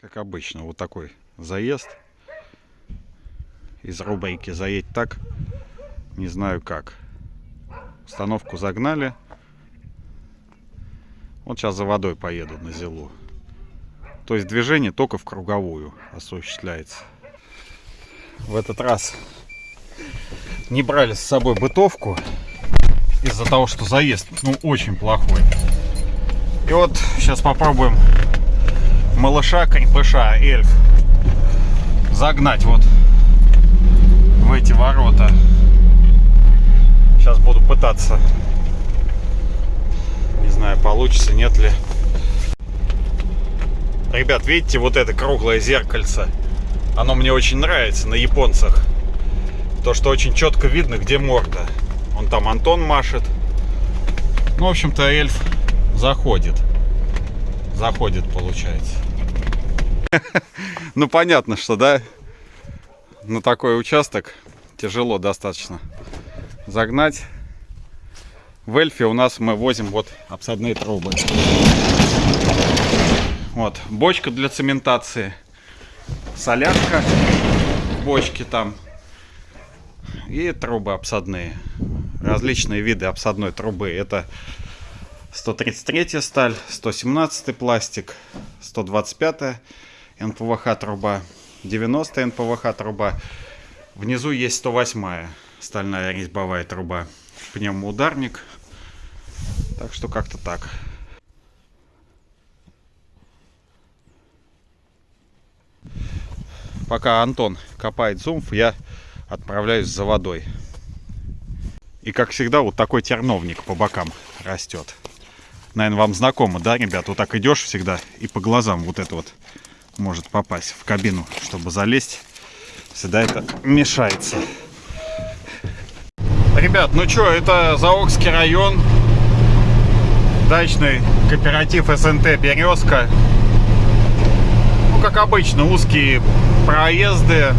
Как обычно, вот такой заезд из рубрики «Заедь так, не знаю как». Установку загнали. Вот сейчас за водой поеду на Зилу. То есть движение только в круговую осуществляется. В этот раз не брали с собой бытовку из-за того, что заезд ну очень плохой. И вот сейчас попробуем малыша, крепыша, эльф загнать вот в эти ворота. Сейчас буду пытаться. Не знаю, получится, нет ли. Ребят, видите вот это круглое зеркальце? Оно мне очень нравится на японцах. То, что очень четко видно, где морда. Он там Антон машет. Ну, в общем-то, эльф заходит. Заходит, получается. Ну, понятно, что, да, на такой участок тяжело достаточно загнать. В эльфе у нас мы возим вот обсадные трубы. Вот, бочка для цементации. Солярка в бочке там. И трубы обсадные. Различные виды обсадной трубы. Это 133 сталь, 117 пластик, 125 НПВХ труба, 90 НПВХ труба. Внизу есть 108 стальная резьбовая труба. Пневмоударник. Так что как-то так. Пока Антон копает зумф, я отправляюсь за водой. И как всегда, вот такой терновник по бокам растет. Наверное, вам знакомо, да, ребят? Вот так идешь всегда и по глазам вот это вот может попасть в кабину, чтобы залезть. Всегда это мешается. Ребят, ну что, это Заокский район. Дачный кооператив СНТ «Березка». Ну, как обычно, узкие проезды,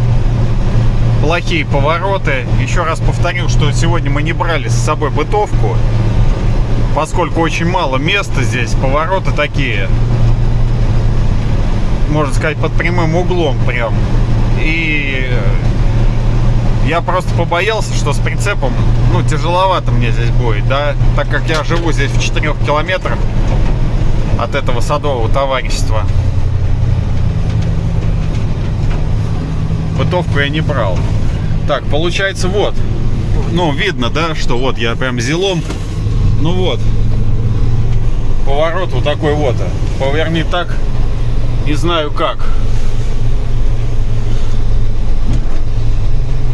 плохие повороты. Еще раз повторю, что сегодня мы не брали с собой бытовку, поскольку очень мало места здесь, повороты такие можно сказать, под прямым углом прям. И я просто побоялся, что с прицепом, ну, тяжеловато мне здесь будет, да, так как я живу здесь в 4 километрах от этого садового товарищества. Бытовку я не брал. Так, получается, вот, ну, видно, да, что вот я прям зелом, ну вот, поворот вот такой вот, поверни так, не знаю как.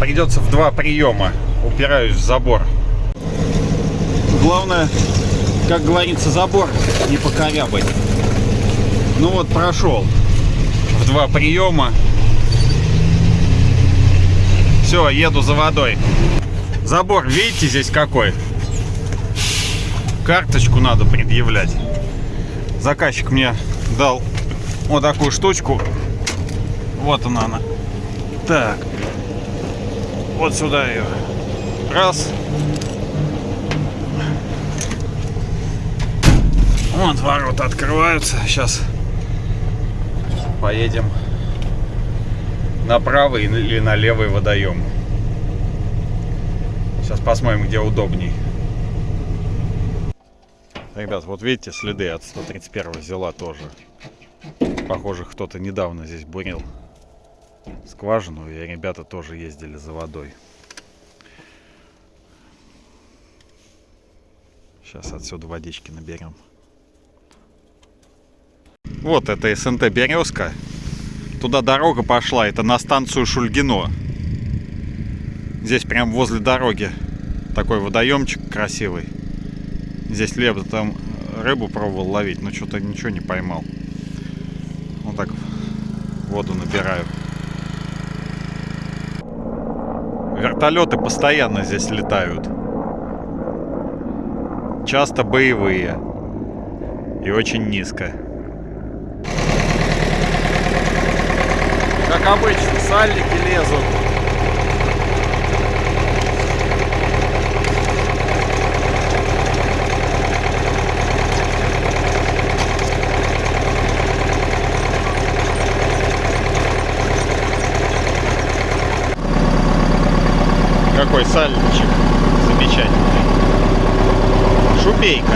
Придется в два приема. Упираюсь в забор. Главное, как говорится, забор не покорябать. Ну вот, прошел в два приема. Все, еду за водой. Забор, видите, здесь какой? Карточку надо предъявлять. Заказчик мне дал вот такую штучку. Вот она она. Так. Вот сюда ее. Раз. Вот ворота открываются. Сейчас поедем на правый или на левый водоем. Сейчас посмотрим, где удобней. Ребят, вот видите, следы от 131 взяла тоже. Похоже, кто-то недавно здесь бурил скважину, и ребята тоже ездили за водой. Сейчас отсюда водички наберем. Вот это СНТ Березка. Туда дорога пошла, это на станцию Шульгино. Здесь прям возле дороги такой водоемчик красивый. Здесь лето там рыбу пробовал ловить, но что-то ничего не поймал так воду набираю. Вертолеты постоянно здесь летают. Часто боевые. И очень низко. Как обычно, сальники лезут. Какой сальничек замечательный. Шубейка.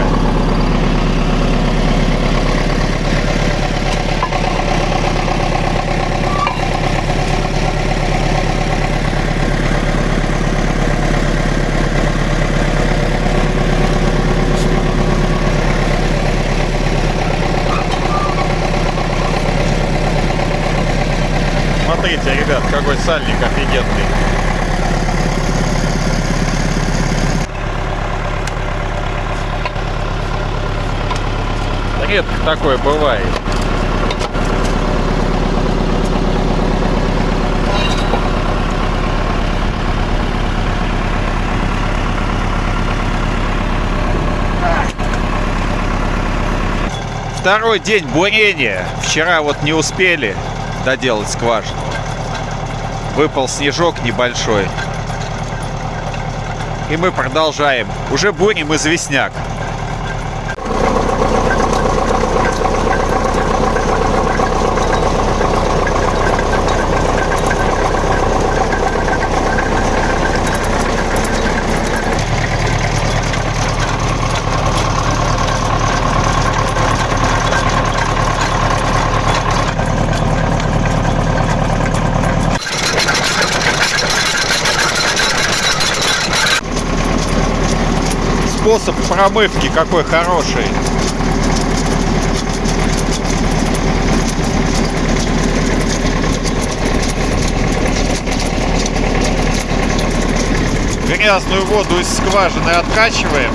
Смотрите, ребят, какой сальник офигенный. Редко такое бывает. Второй день бурения. Вчера вот не успели доделать скважину. Выпал снежок небольшой. И мы продолжаем. Уже бурим известняк. Способ промывки какой хороший. Грязную воду из скважины откачиваем,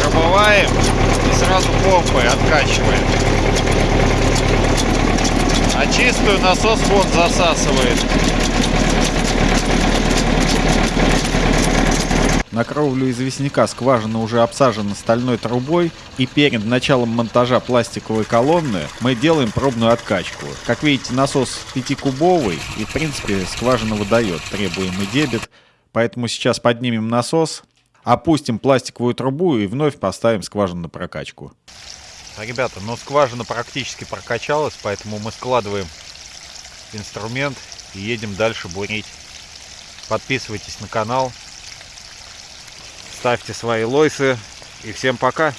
промываем и сразу помпой откачиваем. А чистую насос вон засасывает. На кровлю известняка скважина уже обсажена стальной трубой, и перед началом монтажа пластиковой колонны мы делаем пробную откачку. Как видите, насос 5-кубовый, и в принципе скважина выдает требуемый дебет, поэтому сейчас поднимем насос, опустим пластиковую трубу и вновь поставим скважину на прокачку. Ребята, ну скважина практически прокачалась, поэтому мы складываем инструмент и едем дальше бурить. Подписывайтесь на канал, ставьте свои лойсы и всем пока.